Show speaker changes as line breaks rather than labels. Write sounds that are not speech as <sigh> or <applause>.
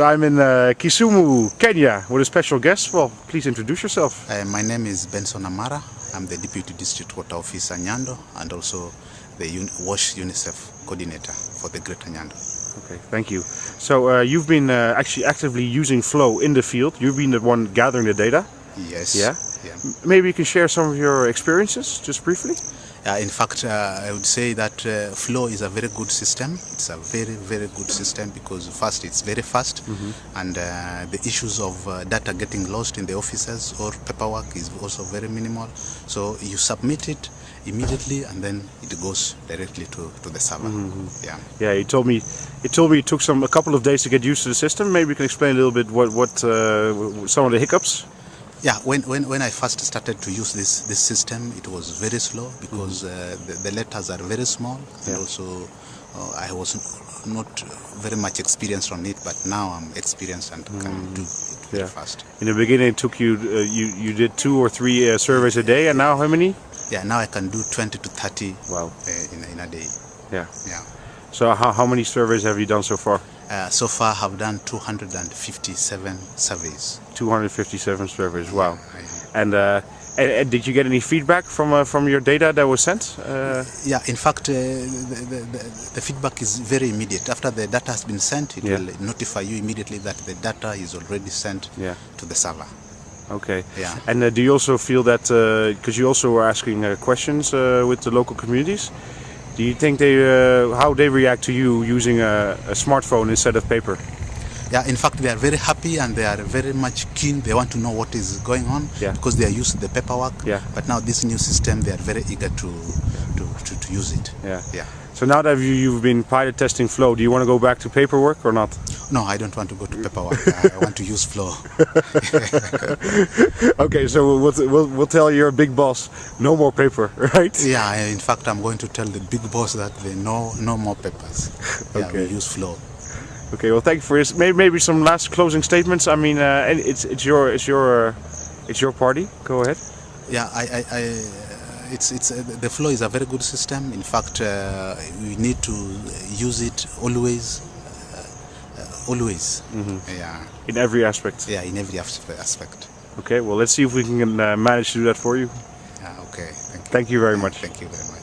So I'm in uh, Kisumu, Kenya, with a special guest. Well, please introduce yourself.
Uh, my name is Benson Amara. I'm the Deputy District Water Officer Nyando and also the Un WASH UNICEF Coordinator for the Greater Nyando.
Okay, thank you. So uh, you've been uh, actually actively using Flow in the field. You've been the one gathering the data.
Yes.
Yeah.
yeah.
Maybe you can share some of your experiences, just briefly.
Uh, in fact, uh, I would say that uh, Flow is a very good system. It's a very, very good system because first, it's very fast, mm -hmm. and uh, the issues of uh, data getting lost in the offices or paperwork is also very minimal. So you submit it immediately, and then it goes directly to, to the server. Mm -hmm. Yeah.
Yeah. He told me, he told me it took some a couple of days to get used to the system. Maybe you can explain a little bit what what uh, some of the hiccups.
Yeah, when, when, when I first started to use this, this system, it was very slow because mm -hmm. uh, the, the, letters are very small yeah. and also uh, I was not very much experienced on it, but now I'm experienced and mm. can do it very yeah. fast.
In the beginning, it took you, uh, you, you did two or three uh, surveys a day, and now how many?
Yeah, now I can do 20 to 30
wow.
Uh, in, in a day.
Yeah.
Yeah.
So how, how many surveys have you done so far?
Uh, so far, have done 257 surveys.
257 surveys. Wow. Yeah, and, uh, and, and, did you get any feedback from uh, from your data that was sent? Uh,
yeah. In fact, uh, the, the, the, feedback is very immediate. After the data has been sent, it yeah. will notify you immediately that the data is already sent yeah. to the server.
Okay.
Yeah.
And uh, do you also feel that because you also were asking questions with the local communities? Do you think they uh, how they react to you using a, a, smartphone instead of paper?
Yeah, in fact, they are very happy and they are very much keen. They want to know what is going on yeah. because they are used to the paperwork.
Yeah.
But now this new system, they are very eager to to, to, to use it.
Yeah.
Yeah.
So now that you, you've been pilot testing Flow, do you want to go back to paperwork or not?
No, I don't want to go to paperwork. I want to use Flow. <laughs>
okay, so we'll, we'll, we'll tell your big boss, no more paper, <laughs> right?
Yeah, in fact, I'm going to tell the big boss that they no no more papers. Yeah,
okay.
we use Flow.
Okay, well, thank you for this. Maybe, maybe some last closing statements. I mean, uh, it's it's your it's your uh, it's your party. Go ahead.
Yeah, I, I, I it's it's uh, the flow is a very good system. In fact, uh, we need to use it always, uh, always.
Mm -hmm.
Yeah.
In every aspect.
Yeah, in every aspect.
Okay. Well, let's see if we can uh, manage to do that for you.
Yeah. Okay. Thank you.
Thank you very much.
Thank you very much.